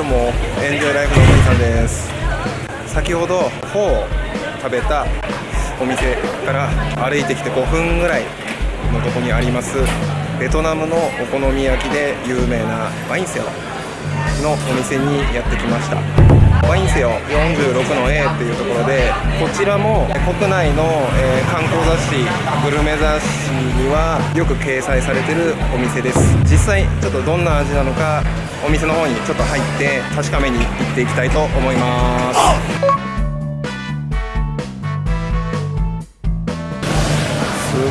も。エンジョイライフのお兄さんです。先ほどフォーを食べたお店から歩いてきて5分ぐらいのとこにありますベトナムのお好み焼きで有名なワインセオのお店にやってきました。ワインセオ46の A っていうところでこちらも国内の、え、観光雑誌グルメ雑誌にはよく掲載されてるお店です。実際ちょっとどんな味なのかお店の方にちょっと入って確かめに行っていきたいと思います。すごいね。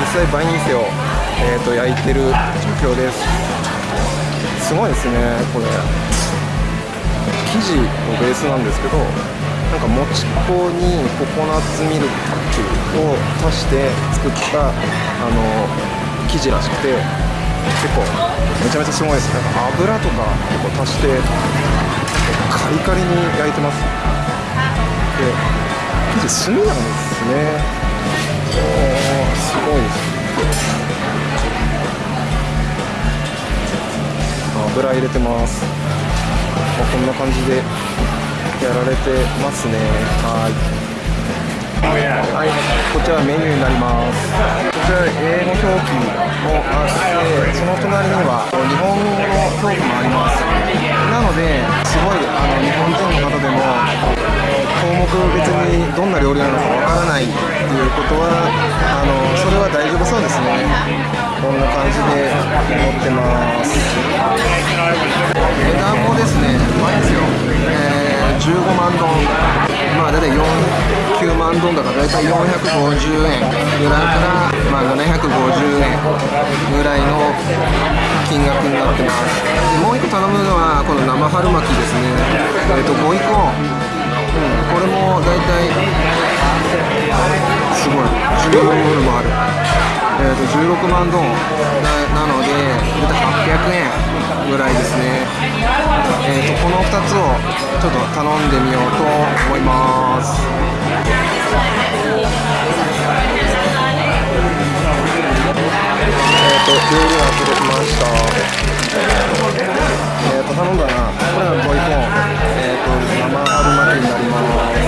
実際バインセオ、えーと、焼いてる状況です。すごいですねこれ。生地のベースなんですけどなんかもち粉にココナッツミルクを足して作ったあの生地らしくて結構めちゃめちゃすごいですなんか油とか結構足してカリカリに焼いてます。で生地炭なんですね。おーすごいです油入れてます。こんな感じでやられてますね。はい。はい、こちらメニューになります。こちら英語表記もあってその隣には日本語の表記もあります。なのですごいあの日本人の方でも項目別にどんな料理なのかわからないっていうことはあのそれは大丈夫そうですね。こんな感じで持ってます。値段もですねうまいですよ、えー、15万ドン。まあ大体9万ドンだから大体450円ぐらいから、まあ、750円ぐらいの金額になってます。でもう1個頼むのはこの生春巻きですね。えっ、と5イコン、うん、これも大体すごい14ドルもある。えー、と16万ドン。なので800円ぐらいですね、えー、とこの2つをちょっと頼んでみようと思います。えっと料理が届きました。えっ、ー、と頼んだなこれはボイコンえっ、ー、と生春巻きになります。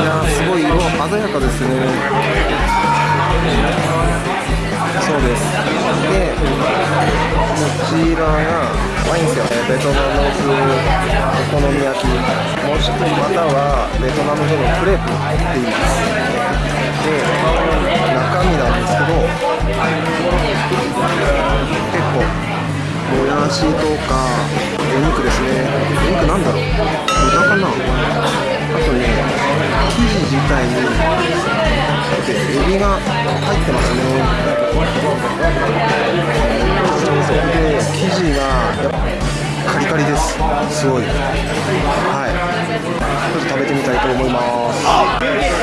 いやすごい色鮮やかですね。そうですでこちらがワインセよねベトナム風お好み焼きもしくはまたはベトナム風のクレープって言いますで中身なんですけど結構もやしとかお肉ですね。お肉なんだろう豚かなあとね生地自体にエビが入ってますね。生地がカリカリですすごい。はい。ちょっと食べてみたい。と思い。ます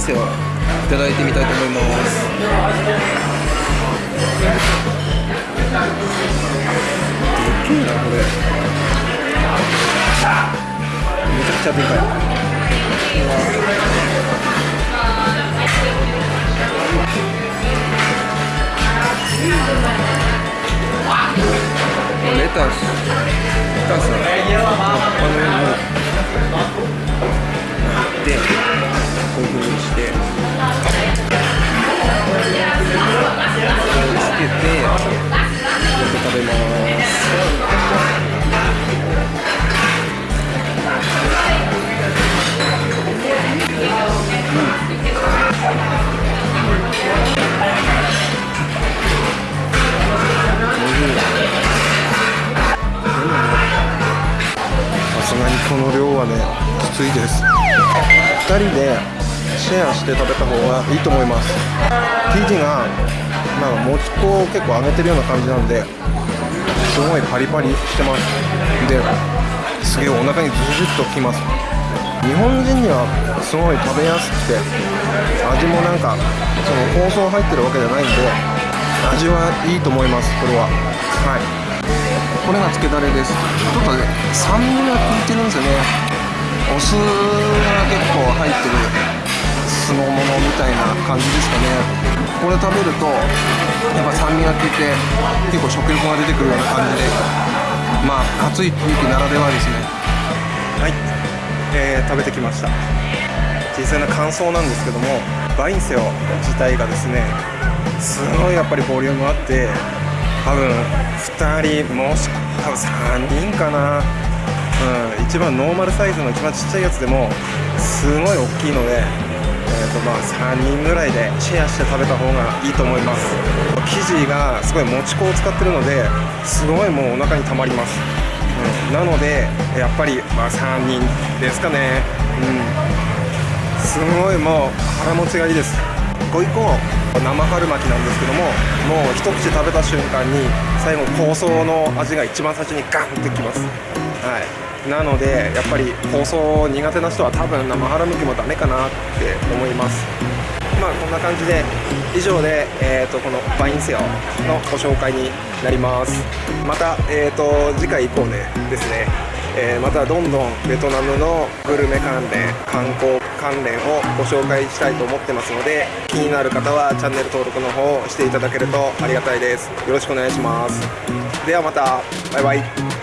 ワインセをいただいてみたいと思います。でけえなこれ。めちゃくちゃでかい。レタス。レタス。はねきついです。2人でシェアして食べた方がいいと思います。生地がなんかもち粉を結構揚げてるような感じなんですごいパリパリしてます。ですげえお腹にズズッときます。日本人にはすごい食べやすくて味もなんかその香草入ってるわけじゃないんで味はいいと思いますこれは。はい。これがつけだれです。ちょっとね酸味が効いてるんですよね。お酢が結構入ってる酢の物みたいな感じですかね。これ食べるとやっぱ酸味が効いて結構食欲が出てくるような感じでまあ暑い雰囲気ならではですね。はい、えー食べてきました。実際の感想なんですけどもバインセオ自体がですねすごいやっぱりボリュームあって多分2人もし多分3人かな。うん一番ノーマルサイズの一番ちっちゃいやつでもすごい大きいのでえーとまあ、3人ぐらいでシェアして食べた方がいいと思います。生地がすごいもち粉を使ってるのですごいもうお腹にたまります、うん、なのでやっぱりまあ3人ですかね。うん。すごいもう腹持ちがいいです。ご一個生春巻きなんですけどももう一口食べた瞬間に最後香草の味が一番最初にガンってきます。はい。なのでやっぱり香草苦手な人は多分生春巻きもダメかなって思います。まあこんな感じで以上で、えー、とこのバインセオのご紹介になります。また、えー、と次回以降ねですねえーまたどんどんベトナムのグルメ関連観光関連をご紹介したいと思ってますので気になる方はチャンネル登録の方をしていただけるとありがたいです。よろしくお願いします。ではまた。バイバイ。